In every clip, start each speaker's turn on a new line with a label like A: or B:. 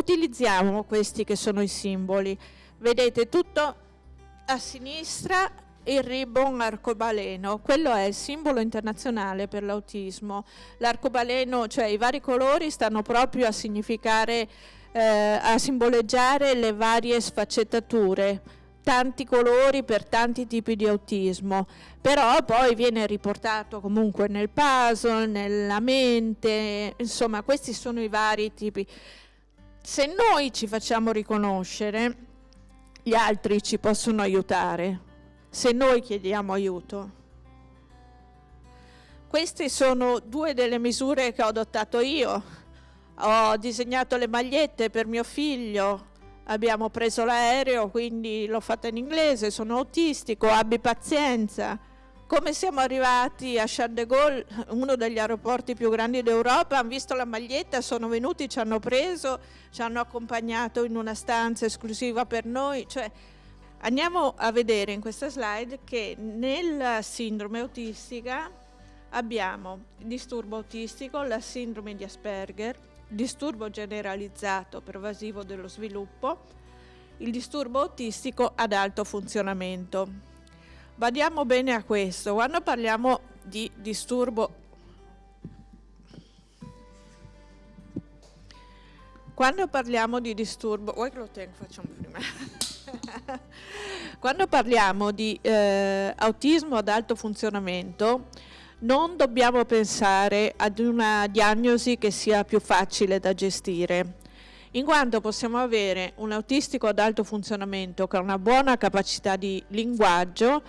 A: utilizziamo questi che sono i simboli. Vedete tutto a sinistra il ribbon arcobaleno, quello è il simbolo internazionale per l'autismo. L'arcobaleno, cioè i vari colori, stanno proprio a significare, eh, a simboleggiare le varie sfaccettature, tanti colori per tanti tipi di autismo, però poi viene riportato comunque nel puzzle, nella mente, insomma questi sono i vari tipi. Se noi ci facciamo riconoscere, gli altri ci possono aiutare se noi chiediamo aiuto. Queste sono due delle misure che ho adottato io. Ho disegnato le magliette per mio figlio, abbiamo preso l'aereo, quindi l'ho fatta in inglese, sono autistico, abbi pazienza. Come siamo arrivati a Charles de Gaulle, uno degli aeroporti più grandi d'Europa, hanno visto la maglietta, sono venuti, ci hanno preso, ci hanno accompagnato in una stanza esclusiva per noi, cioè Andiamo a vedere in questa slide che nella sindrome autistica abbiamo il disturbo autistico, la sindrome di Asperger, disturbo generalizzato pervasivo dello sviluppo, il disturbo autistico ad alto funzionamento. Badiamo bene a questo, quando parliamo di disturbo quando parliamo di disturbo, vuoi che lo tengo, facciamo prima. Quando parliamo di eh, autismo ad alto funzionamento, non dobbiamo pensare ad una diagnosi che sia più facile da gestire, in quanto possiamo avere un autistico ad alto funzionamento che ha una buona capacità di linguaggio,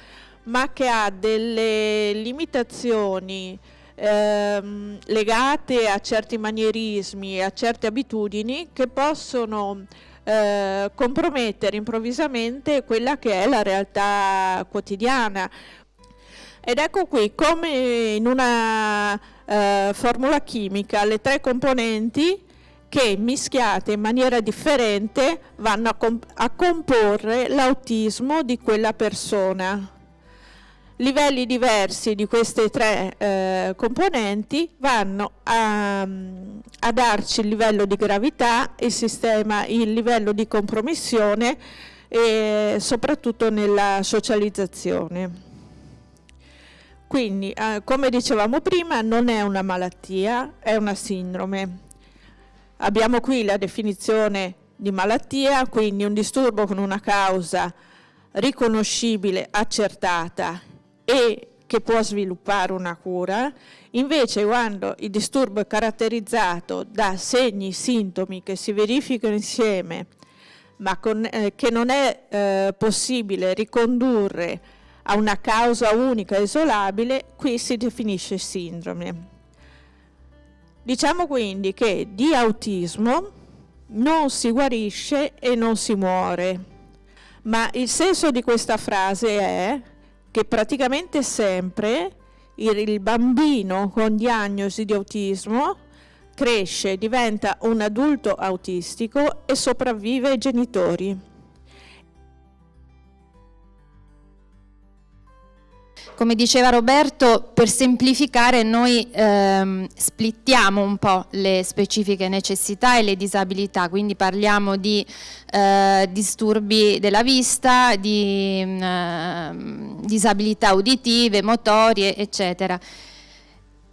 A: ma che ha delle limitazioni ehm, legate a certi manierismi e a certe abitudini che possono eh, compromettere improvvisamente quella che è la realtà quotidiana. Ed ecco qui come in una eh, formula chimica le tre componenti che mischiate in maniera differente vanno a, comp a comporre l'autismo di quella persona livelli diversi di queste tre eh, componenti vanno a, a, darci il livello di gravità, il, sistema, il livello di compromissione e soprattutto nella socializzazione. Quindi, eh, come dicevamo prima, non è una malattia, è una sindrome. Abbiamo qui la definizione di malattia, quindi un disturbo con una causa riconoscibile, accertata e che può sviluppare una cura, invece quando il disturbo è caratterizzato da segni, sintomi che si verificano insieme, ma con, eh, che non è eh, possibile ricondurre a una causa unica isolabile, qui si definisce sindrome. Diciamo quindi che di autismo non si guarisce e non si muore, ma il senso di questa frase è che praticamente sempre il bambino con diagnosi di autismo cresce, diventa un adulto autistico e sopravvive ai genitori.
B: Come diceva Roberto, per semplificare noi ehm, splittiamo un po' le specifiche necessità e le disabilità, quindi parliamo di eh, disturbi della vista, di eh, disabilità uditive, motorie, eccetera.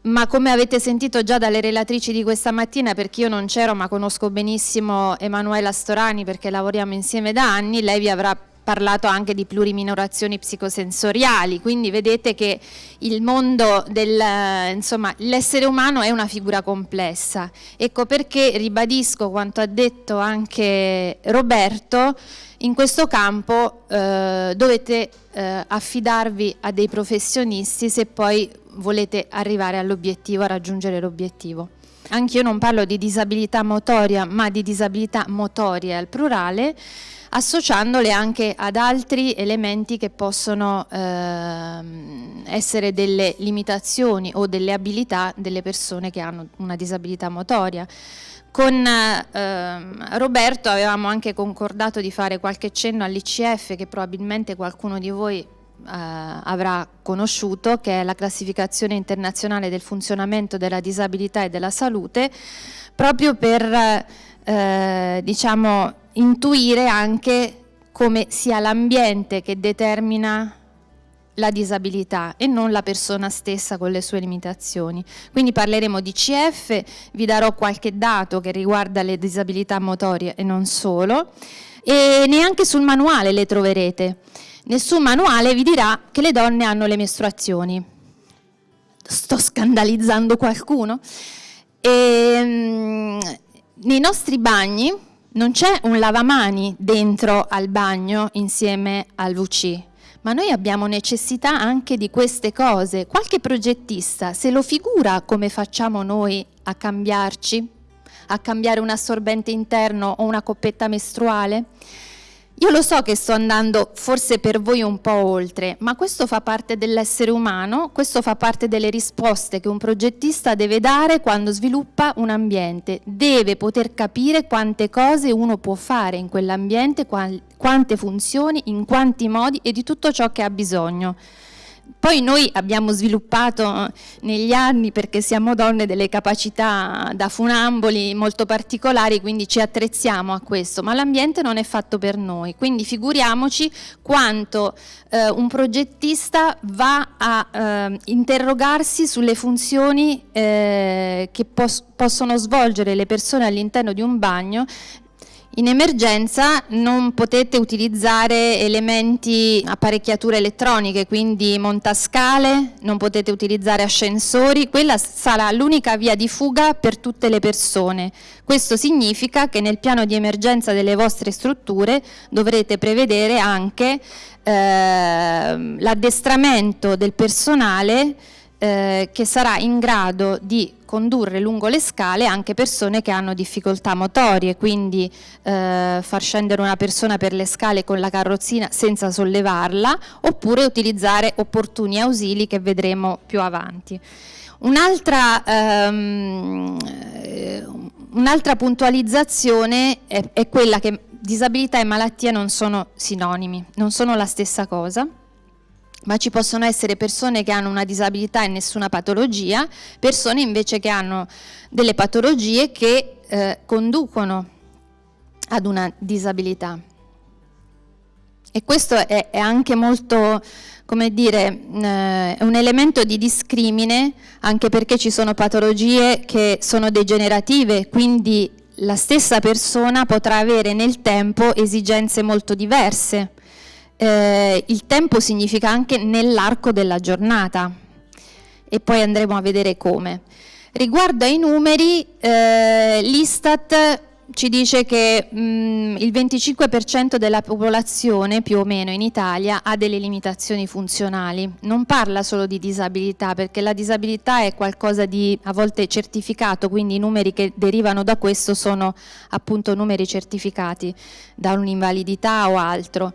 B: Ma come avete sentito già dalle relatrici di questa mattina, perché io non c'ero ma conosco benissimo Emanuela Storani perché lavoriamo insieme da anni, lei vi avrà parlato anche di pluriminorazioni psicosensoriali, quindi vedete che il mondo del, insomma, l'essere umano è una figura complessa. Ecco perché ribadisco quanto ha detto anche Roberto, in questo campo eh, dovete eh, affidarvi a dei professionisti se poi volete arrivare all'obiettivo, a raggiungere l'obiettivo. Anch'io non parlo di disabilità motoria, ma di disabilità motoria al plurale, associandole anche ad altri elementi che possono eh, essere delle limitazioni o delle abilità delle persone che hanno una disabilità motoria. Con eh, Roberto avevamo anche concordato di fare qualche cenno all'ICF che probabilmente qualcuno di voi avrà conosciuto, che è la classificazione internazionale del funzionamento della disabilità e della salute, proprio per eh, diciamo, intuire anche come sia l'ambiente che determina la disabilità e non la persona stessa con le sue limitazioni. Quindi parleremo di CF, vi darò qualche dato che riguarda le disabilità motorie e non solo, e neanche sul manuale le troverete. Nessun manuale vi dirà che le donne hanno le mestruazioni. Sto scandalizzando qualcuno? E, ehm, nei nostri bagni non c'è un lavamani dentro al bagno insieme al WC, ma noi abbiamo necessità anche di queste cose. Qualche progettista se lo figura come facciamo noi a cambiarci, a cambiare un assorbente interno o una coppetta mestruale? Io lo so che sto andando forse per voi un po' oltre, ma questo fa parte dell'essere umano, questo fa parte delle risposte che un progettista deve dare quando sviluppa un ambiente. Deve poter capire quante cose uno può fare in quell'ambiente, quante funzioni, in quanti modi e di tutto ciò che ha bisogno. Poi noi abbiamo sviluppato eh, negli anni, perché siamo donne, delle capacità da funamboli molto particolari, quindi ci attrezziamo a questo, ma l'ambiente non è fatto per noi, quindi figuriamoci quanto eh, un progettista va a eh, interrogarsi sulle funzioni eh, che pos possono svolgere le persone all'interno di un bagno in emergenza non potete utilizzare elementi, apparecchiature elettroniche, quindi montascale, non potete utilizzare ascensori, quella sarà l'unica via di fuga per tutte le persone. Questo significa che nel piano di emergenza delle vostre strutture dovrete prevedere anche eh, l'addestramento del personale eh, che sarà in grado di condurre lungo le scale anche persone che hanno difficoltà motorie, quindi eh, far scendere una persona per le scale con la carrozzina senza sollevarla, oppure utilizzare opportuni ausili che vedremo più avanti. Un'altra um, un puntualizzazione è, è quella che disabilità e malattia non sono sinonimi, non sono la stessa cosa ma ci possono essere persone che hanno una disabilità e nessuna patologia, persone invece che hanno delle patologie che eh, conducono ad una disabilità. E questo è, è anche molto, come dire, eh, un elemento di discrimine, anche perché ci sono patologie che sono degenerative, quindi la stessa persona potrà avere nel tempo esigenze molto diverse eh, il tempo significa anche nell'arco della giornata e poi andremo a vedere come. Riguardo ai numeri, eh, l'Istat ci dice che mh, mm, il 25% della popolazione più o meno in Italia ha delle limitazioni funzionali. Non parla solo di disabilità perché la disabilità è qualcosa di a volte certificato, quindi i numeri che derivano da questo sono appunto numeri certificati da un'invalidità o altro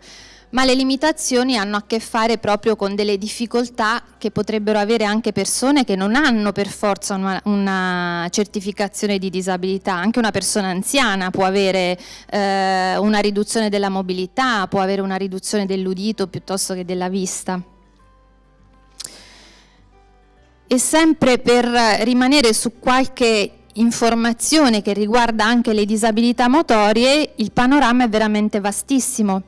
B: ma le limitazioni hanno a che fare proprio con delle difficoltà che potrebbero avere anche persone che non hanno per forza una, una certificazione di disabilità, anche una persona anziana può avere eh, una riduzione della mobilità, può avere una riduzione dell'udito piuttosto che della vista. E sempre per rimanere su qualche informazione che riguarda anche le disabilità motorie, il panorama è veramente vastissimo